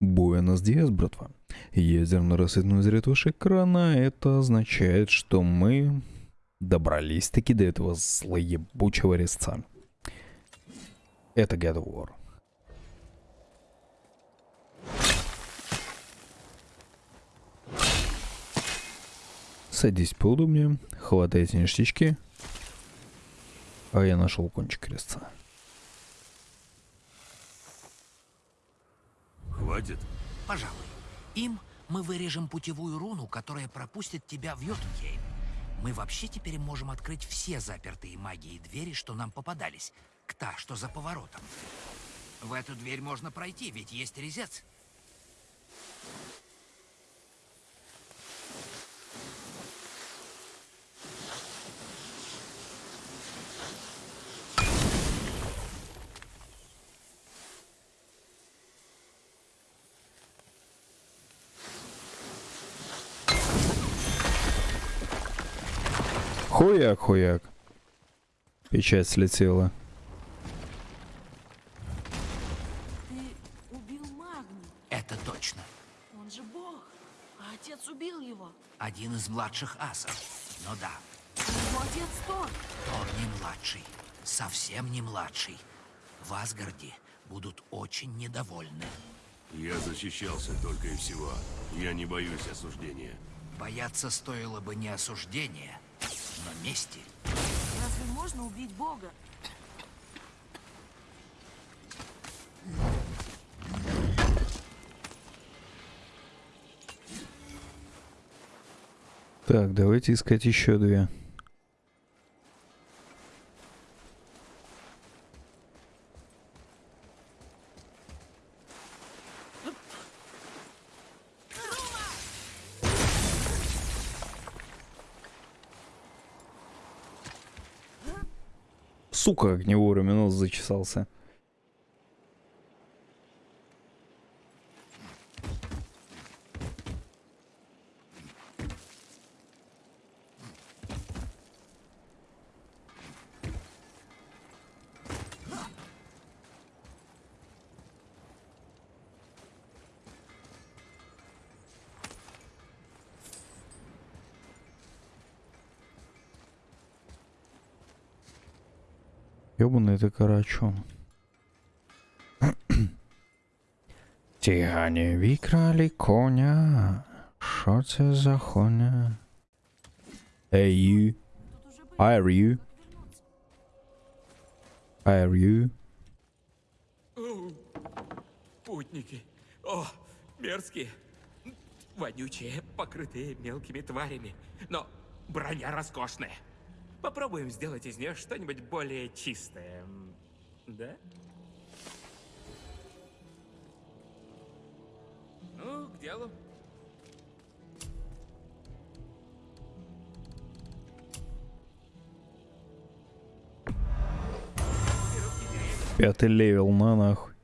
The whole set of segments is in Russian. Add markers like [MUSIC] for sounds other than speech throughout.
Буэнос Диас, братва. Ядерно-рассветной цвет вашего экрана, это означает, что мы добрались-таки до этого злоебучего резца. Это God of War. Садись поудобнее, хватайте ништячки. А я нашел кончик резца. Хватит? Пожалуй. Им мы вырежем путевую руну, которая пропустит тебя в Йотунхейм. Мы вообще теперь можем открыть все запертые магией двери, что нам попадались. К та, что за поворотом. В эту дверь можно пройти, ведь есть резец. Хуяк, хуяк. Печать слетела. Ты убил Магни. Это точно. Он же бог. А отец убил его. Один из младших асов. Ну да, Его отец Тор. Тор не младший. Совсем не младший. В Асгарде будут очень недовольны. Я защищался только и всего. Я не боюсь осуждения. Бояться стоило бы не осуждения, но мести. Разве можно убить бога? Так, давайте искать еще две. Сука, как не вовремя нос зачесался. Ты карачун. [CLEARS THROAT] Тігане викрали коня. Що це за хуйня? Hey you. Hi are you? Hi are you? Путники. О, мерзкие. Вонючие, покрытые мелкими тварями. Но броня роскошная. Попробуем сделать из нее что-нибудь более чистое. Да? Ну, к делу. Пятый level, на нахуй.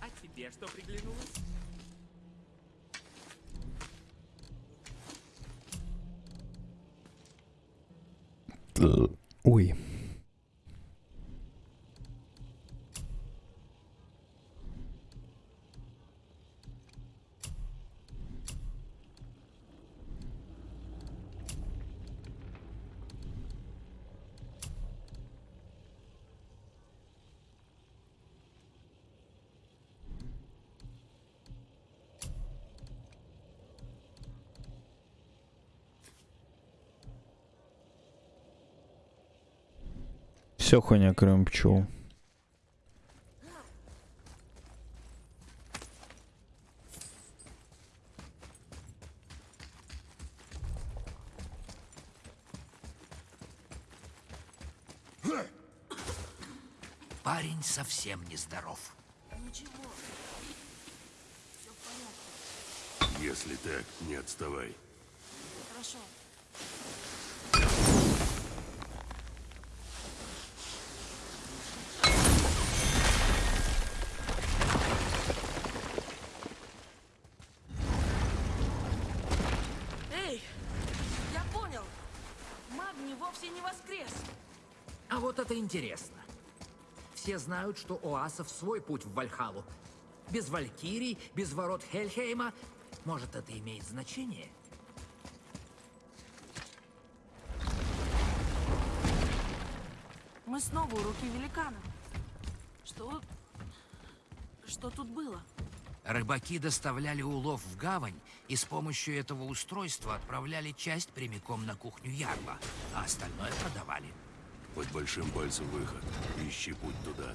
А тебе что приглянулось? Ой. Все хуйня, кроме пчел. Парень совсем нездоров. Ничего. Все в порядке. Если так, не отставай. Хорошо. Это интересно. Все знают, что у асов свой путь в Вальхалу. Без Валькирий, без ворот Хельхейма. Может, это имеет значение? Мы снова у руки великана. Что... Что тут было? Рыбаки доставляли улов в гавань и с помощью этого устройства отправляли часть прямиком на кухню Ярла, а остальное продавали. Под большим пальцем выход. Ищи путь туда.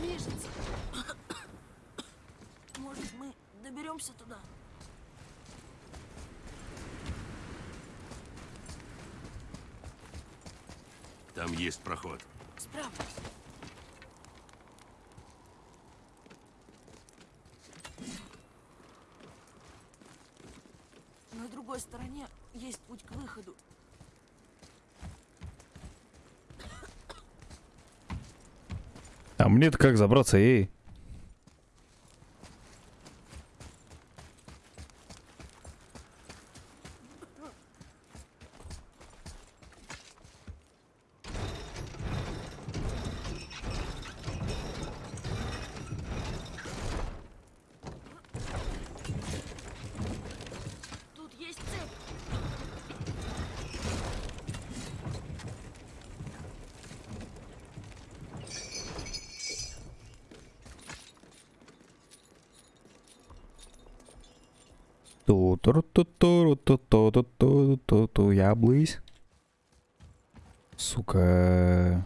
Движется. [COUGHS] Может, мы доберемся туда? Там есть проход. Справлюсь. На другой стороне есть путь к выходу. А мне-то как забраться, эй? Тут есть цепь. Ту ту ту ту ту ту ту ту ту ту я блызь. Сука.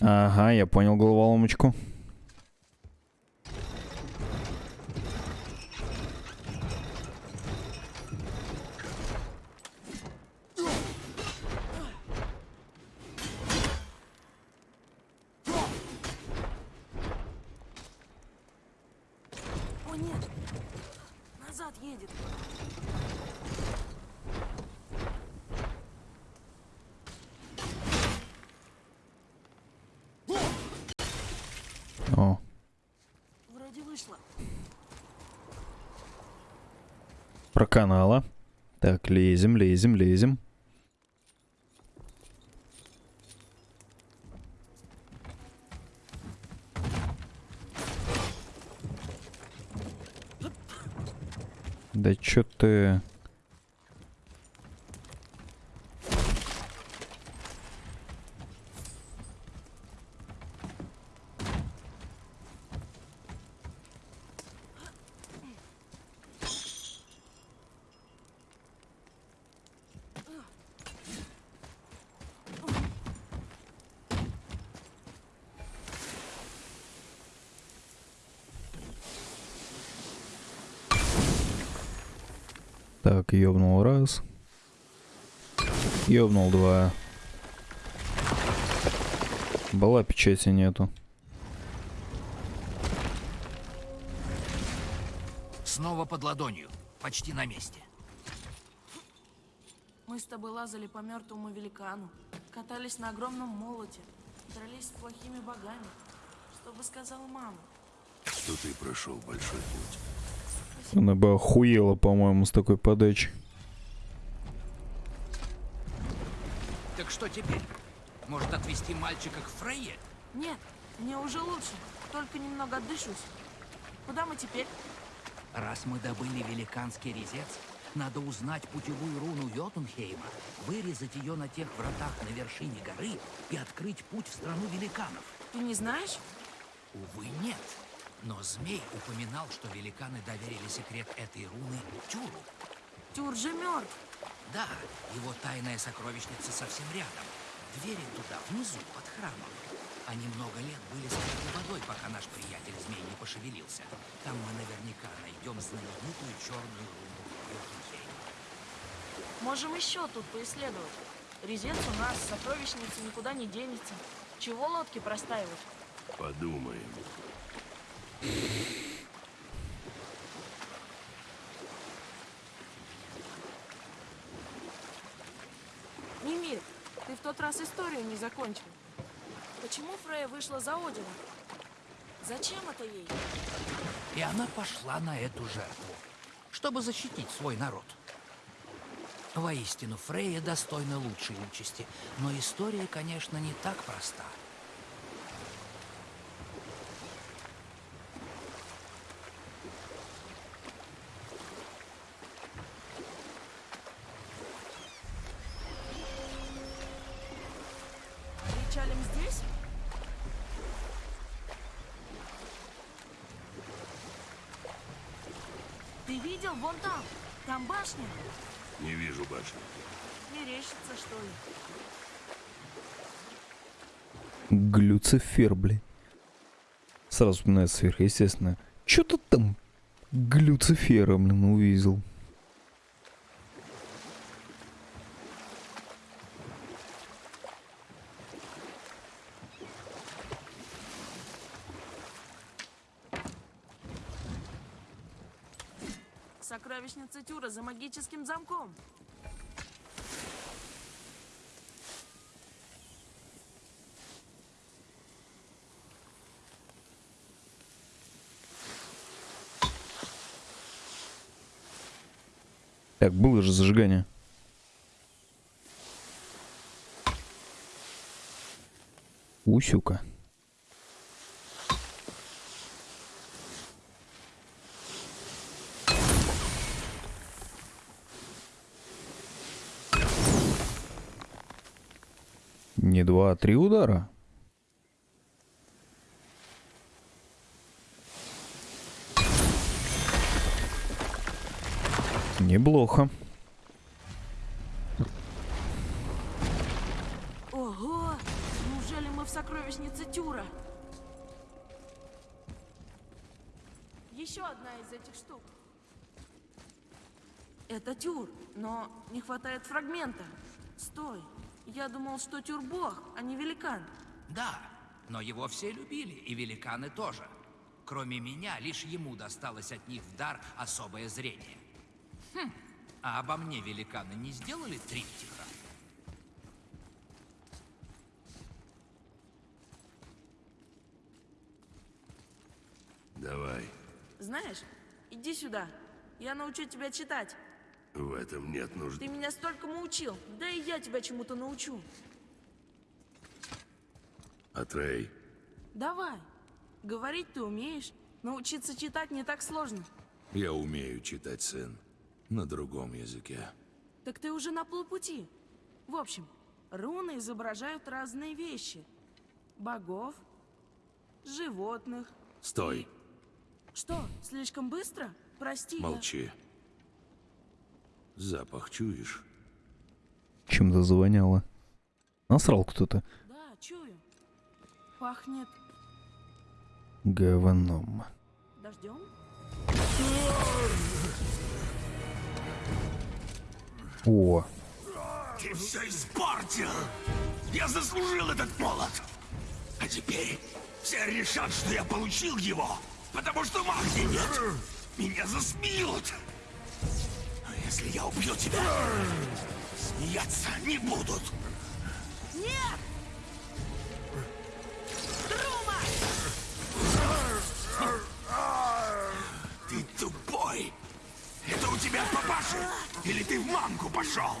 Ага, я понял головоломочку. О, нет. Назад едет. О, Вроде вышло. Проканала. Так, лезем, лезем, лезем. Да чё ты... Так, ёбнул раз. Ёбнул два. Была печати нету. Снова под ладонью. Почти на месте. Мы с тобой лазали по мертвому великану, катались на огромном молоте, дрались с плохими богами. Что бы сказала мама? Что ты прошел большой путь. Она бы охуела, по-моему, с такой подачей. Так что теперь? Может отвезти мальчика к Фрейе? Нет, мне уже лучше. Только немного отдышусь. Куда мы теперь? Раз мы добыли великанский резец, надо узнать путевую руну Йотунхейма, вырезать ее на тех вратах на вершине горы и открыть путь в страну великанов. Ты не знаешь? Увы, нет. Но змей упоминал, что великаны доверили секрет этой руны Тюру. Тюр же мертв. Да, его тайная сокровищница совсем рядом. Двери туда, внизу, под храмом. Они много лет были скрыты водой, пока наш приятель змей не пошевелился. Там мы наверняка найдем знаменитую черную руну Йотунхейма. Можем еще тут поисследовать. Резец у нас, сокровищница никуда не денется. Чего лодки простаивать? Подумаем. Мимир, ты в тот раз историю не закончил. Почему Фрея вышла за Одина? Зачем это ей? И она пошла на эту жертву, чтобы защитить свой народ. Воистину, Фрейя достойна лучшей участи, но история, конечно, не так проста. Видел? Вон там. Там башня. Не вижу башни. Мерещится, что ли? Глюцифер, блин. Сразу вспоминается сверхъестественно. Чё ты там Глюцифера, блин, увидел? Сокровищница Тюра за магическим замком. Так, было же зажигание. Усюка. Не два, а три удара. Неплохо. Ого! Неужели мы в сокровищнице Тюра? Еще одна из этих штук. Это Тюр, но не хватает фрагмента. Стой. Я думал, что Тюр бог, а не великан. Да, но его все любили, и великаны тоже. Кроме меня, лишь ему досталось от них в дар особое зрение. Хм, а обо мне великаны не сделали триптиха? Давай. Знаешь, иди сюда. Я научу тебя читать. В этом нет нужды. Ты меня столькому учил. Да и я тебя чему-то научу. Атрей, Давай. Говорить ты умеешь. Научиться читать не так сложно. я умею читать, сын. На другом языке. Так ты уже на полпути. В общем, руны изображают разные вещи. Богов, животных. Стой, Что, слишком быстро? Прости. я- молчи. Запах чуешь? Чем-то завоняло. Насрал кто-то. Да, чую. Пахнет Говном. дождем? О, Ты все испортил! Я заслужил этот молот! А теперь все решат, что я получил его, потому что магии нет! Меня засмеют! Если я убью тебя, смеяться не будут! Нет! Трума! Ты тупой! Это у тебя от папаши? Или ты в мамку пошел?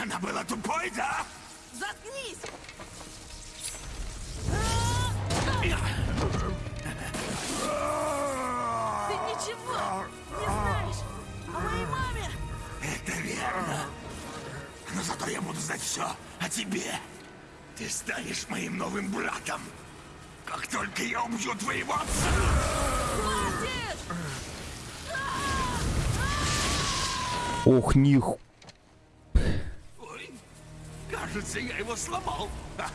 Она была тупой, да? Заткнись! Зато я буду знать все о тебе. Ты станешь моим новым братом. Как только я убью твоего отца. Хватит! ох, них. Ой, кажется, я его сломал. [LAUGHS]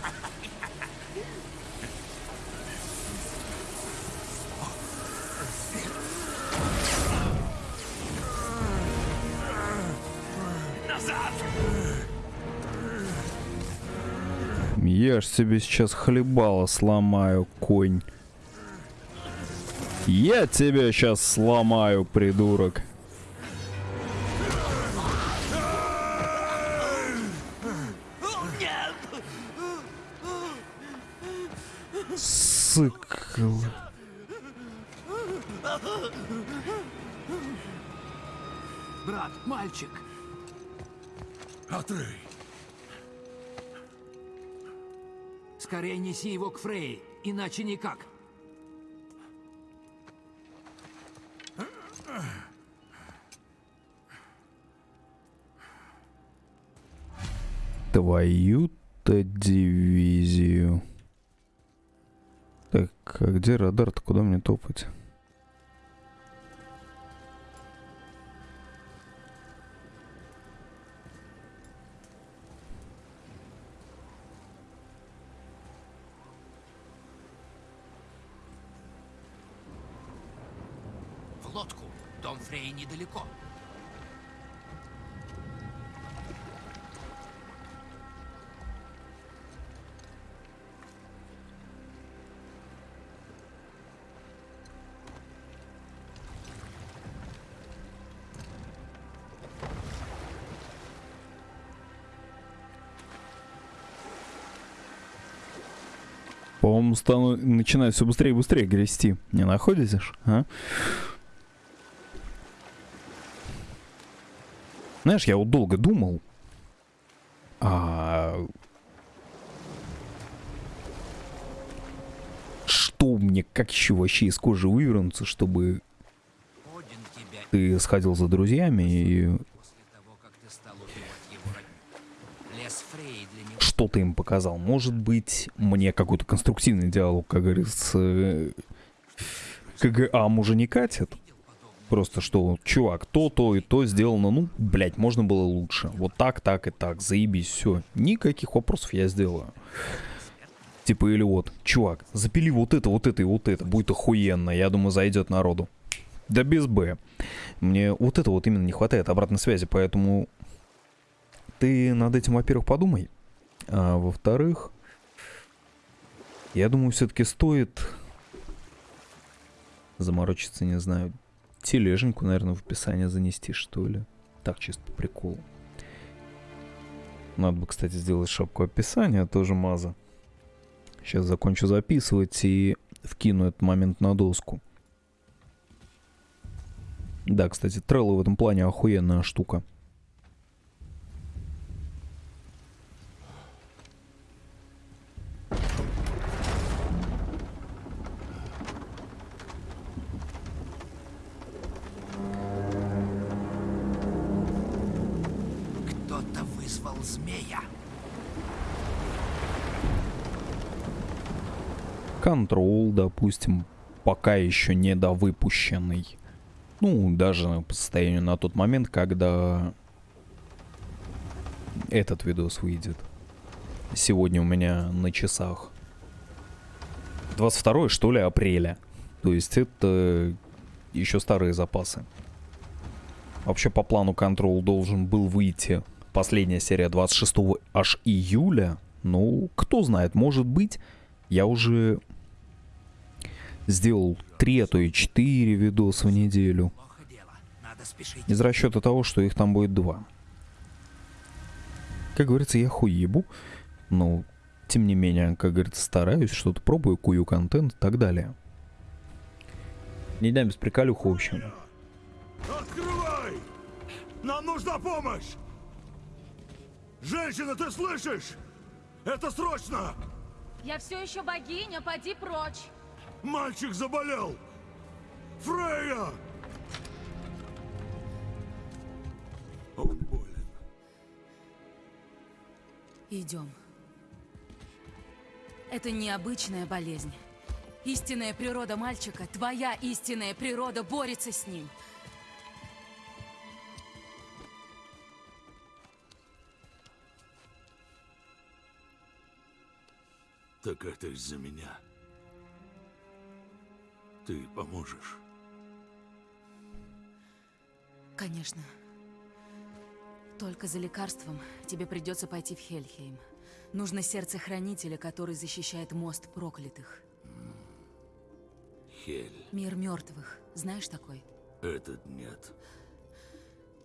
Я ж тебе сейчас хлебало сломаю, конь. Я тебя сейчас сломаю, придурок. Сыкл. Брат, мальчик, Атрей, скорее неси его к Фрей, иначе никак. Твою-то дивизию. Так, а где радар-то? Куда мне топать? Лодку. Дом Фрей недалеко. По-моему, стану начинать все быстрее и быстрее грести. Не находишь, а? Знаешь, я вот долго думал, а... что мне, как еще вообще из кожи вывернуться, чтобы ты сходил за друзьями и что ты им показал. Может быть, мне какой-то конструктивный диалог, как говорится, э, КГА уже не катит. Просто что, чувак, то, то и то сделано, ну, блядь, можно было лучше. Вот так, так и так, заебись, все. Никаких вопросов я сделаю. Типа, или вот, чувак, запили вот это, вот это и вот это, будет охуенно, я думаю, зайдет народу. Да без Б. Мне вот это вот именно не хватает обратной связи, поэтому ты над этим, во-первых, подумай. А во-вторых, я думаю, все-таки стоит заморочиться, не знаю, тележеньку, наверное, в описание занести, что ли. Так, чисто по приколу. Надо бы, кстати, сделать шапку описания, тоже маза. Сейчас закончу записывать и вкину этот момент на доску. Да, кстати, Trello в этом плане охуенная штука. Вызвал змея. Контрол, допустим, пока еще не довыпущенный. Ну, даже по состоянию на тот момент, когда этот видос выйдет. Сегодня у меня на часах 22 что ли апреля. То есть это еще старые запасы. Вообще по плану Control должен был выйти последняя серия 26 аж июля. Ну, кто знает, может быть, я уже сделал 3, а то и 4 видоса в неделю. Из расчета того, что их там будет два. Как говорится, я хуебу, но тем не менее, как говорится, стараюсь, что-то пробую, кую контент и так далее. Не дам без приколюха, в общем. Открывай! Нам нужна помощь! Женщина, ты слышишь? Это срочно! Я все еще богиня, поди прочь. Мальчик заболел! Фрея! Он болен. Идем. Это необычная болезнь. Истинная природа мальчика, твоя истинная природа борется с ним. Так это из-за меня. Ты поможешь. Конечно. Только за лекарством тебе придется пойти в Хельхейм. Нужно сердце хранителя, который защищает мост проклятых. Хель, Мир мертвых. Знаешь такой? этот нет.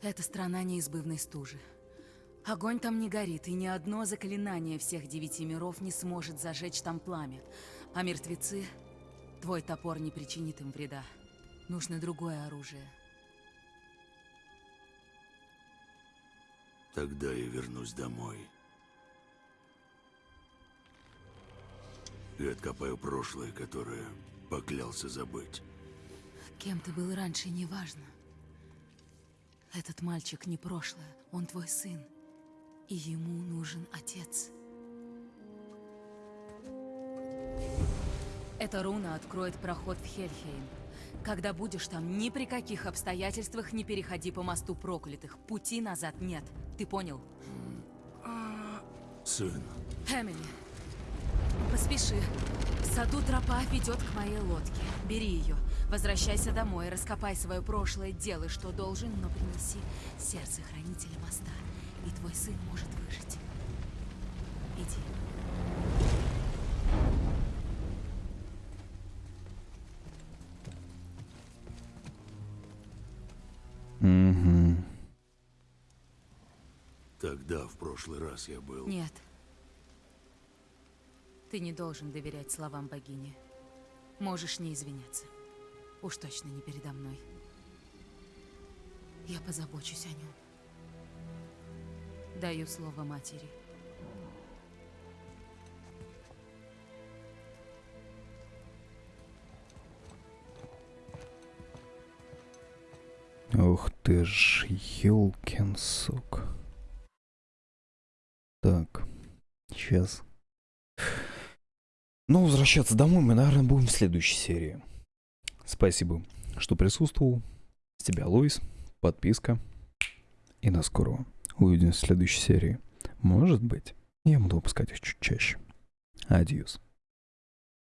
Это страна неизбывной стужи. Огонь там не горит, и ни одно заклинание всех девяти миров не сможет зажечь там пламя. А мертвецы... Твой топор не причинит им вреда. Нужно другое оружие. Тогда я вернусь домой. И откопаю прошлое, которое поклялся забыть. Кем ты был раньше, неважно. Этот мальчик не прошлое, он твой сын. И ему нужен отец. Эта руна откроет проход в Хельхейм. Когда будешь там, ни при каких обстоятельствах не переходи по мосту проклятых. Пути назад нет. Ты понял? Сын, Эмили, поспеши. В саду тропа ведет к моей лодке. Бери ее. Возвращайся домой, раскопай свое прошлое, делай, что должен, но принеси сердце хранителя моста, и твой сын может выжить. Иди. Угу. тогда, в прошлый раз я был... Нет. Ты не должен доверять словам богини. Можешь не извиняться. Уж точно не передо мной. Я позабочусь о нем. Даю слово матери. Ух ты ж, ёлкин сок. Так, сейчас. Ну, возвращаться домой мы, наверное, будем в следующей серии. Спасибо, что присутствовал. С тебя, Луис. Подписка. И до скорого. Увидимся в следующей серии. Может быть, я буду выпускать их чуть чаще. Адьюс.